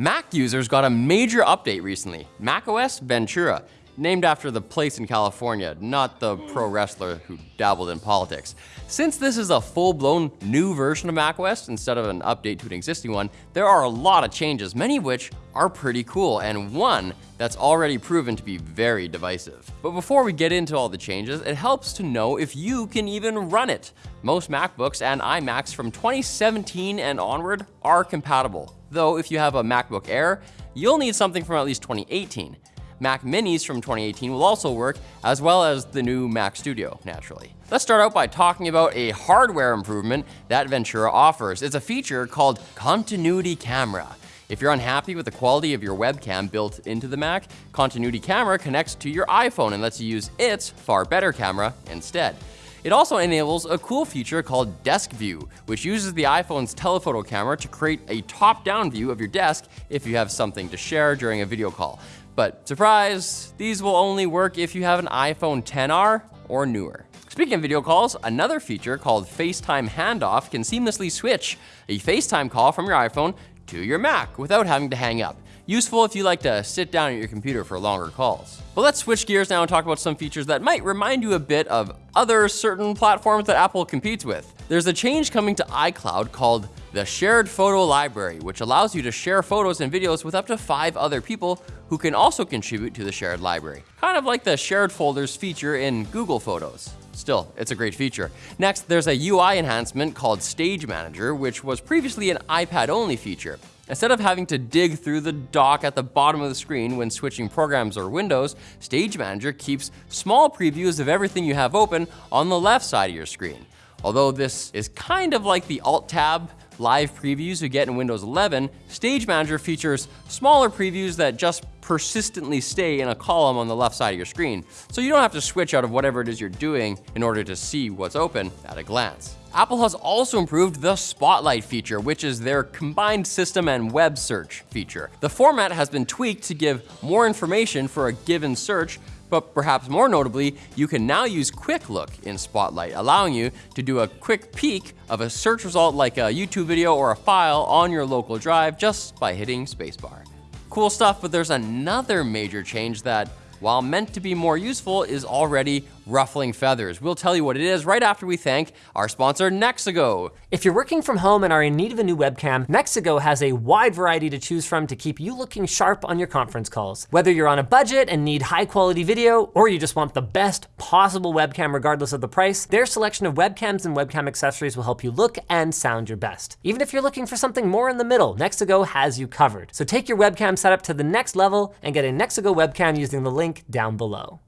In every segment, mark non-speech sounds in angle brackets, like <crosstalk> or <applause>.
Mac users got a major update recently, macOS Ventura, named after the place in California, not the pro wrestler who dabbled in politics. Since this is a full-blown new version of macOS instead of an update to an existing one, there are a lot of changes, many of which are pretty cool, and one that's already proven to be very divisive. But before we get into all the changes, it helps to know if you can even run it. Most MacBooks and iMacs from 2017 and onward are compatible, though if you have a MacBook Air, you'll need something from at least 2018. Mac Minis from 2018 will also work, as well as the new Mac Studio, naturally. Let's start out by talking about a hardware improvement that Ventura offers. It's a feature called Continuity Camera. If you're unhappy with the quality of your webcam built into the Mac, Continuity Camera connects to your iPhone and lets you use its far better camera instead. It also enables a cool feature called Desk View, which uses the iPhone's telephoto camera to create a top-down view of your desk if you have something to share during a video call. But surprise, these will only work if you have an iPhone 10R or newer. Speaking of video calls, another feature called FaceTime Handoff can seamlessly switch a FaceTime call from your iPhone to your Mac without having to hang up. Useful if you like to sit down at your computer for longer calls. But let's switch gears now and talk about some features that might remind you a bit of other certain platforms that Apple competes with. There's a change coming to iCloud called the Shared Photo Library, which allows you to share photos and videos with up to five other people who can also contribute to the shared library. Kind of like the shared folders feature in Google Photos. Still, it's a great feature. Next, there's a UI enhancement called Stage Manager, which was previously an iPad-only feature. Instead of having to dig through the dock at the bottom of the screen when switching programs or windows, Stage Manager keeps small previews of everything you have open on the left side of your screen. Although this is kind of like the Alt-Tab live previews you get in Windows 11, Stage Manager features smaller previews that just persistently stay in a column on the left side of your screen, so you don't have to switch out of whatever it is you're doing in order to see what's open at a glance. Apple has also improved the Spotlight feature, which is their combined system and web search feature. The format has been tweaked to give more information for a given search, but perhaps more notably, you can now use Quick Look in Spotlight, allowing you to do a quick peek of a search result like a YouTube video or a file on your local drive just by hitting spacebar. Cool stuff, but there's another major change that, while meant to be more useful, is already ruffling feathers. We'll tell you what it is right after we thank our sponsor, Nexigo. If you're working from home and are in need of a new webcam, Nexigo has a wide variety to choose from to keep you looking sharp on your conference calls. Whether you're on a budget and need high quality video, or you just want the best possible webcam regardless of the price, their selection of webcams and webcam accessories will help you look and sound your best. Even if you're looking for something more in the middle, Nexigo has you covered. So take your webcam setup to the next level and get a Nexigo webcam using the link down below.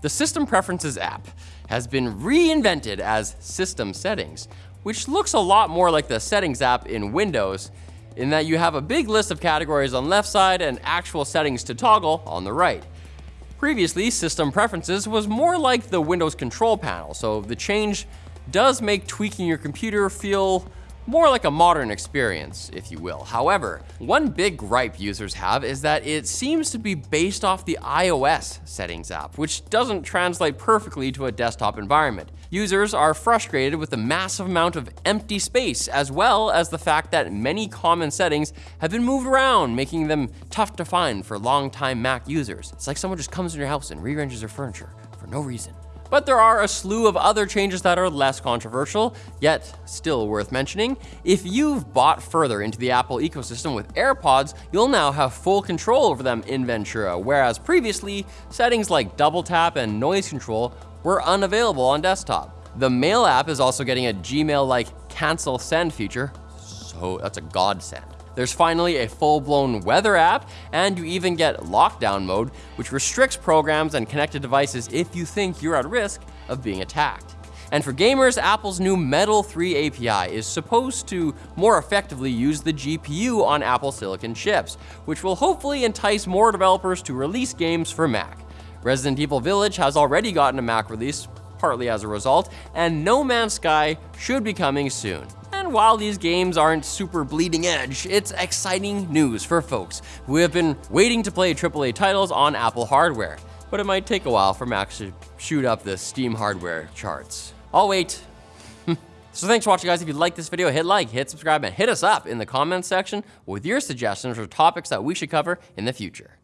The System Preferences app has been reinvented as System Settings, which looks a lot more like the Settings app in Windows in that you have a big list of categories on left side and actual settings to toggle on the right. Previously, System Preferences was more like the Windows control panel, so the change does make tweaking your computer feel more like a modern experience, if you will. However, one big gripe users have is that it seems to be based off the iOS settings app, which doesn't translate perfectly to a desktop environment. Users are frustrated with the massive amount of empty space, as well as the fact that many common settings have been moved around, making them tough to find for longtime Mac users. It's like someone just comes in your house and rearranges your furniture for no reason. But there are a slew of other changes that are less controversial, yet still worth mentioning. If you've bought further into the Apple ecosystem with AirPods, you'll now have full control over them in Ventura, whereas previously, settings like double tap and noise control were unavailable on desktop. The Mail app is also getting a Gmail-like cancel send feature, so that's a godsend. There's finally a full-blown weather app, and you even get lockdown mode, which restricts programs and connected devices if you think you're at risk of being attacked. And for gamers, Apple's new Metal 3 API is supposed to more effectively use the GPU on Apple Silicon chips, which will hopefully entice more developers to release games for Mac. Resident Evil Village has already gotten a Mac release, partly as a result, and No Man's Sky should be coming soon. And while these games aren't super bleeding edge, it's exciting news for folks who have been waiting to play AAA titles on Apple hardware. But it might take a while for Macs to shoot up the Steam hardware charts. I'll wait. <laughs> So thanks for watching guys. If you liked this video, hit like, hit subscribe, and hit us up in the comments section with your suggestions for topics that we should cover in the future.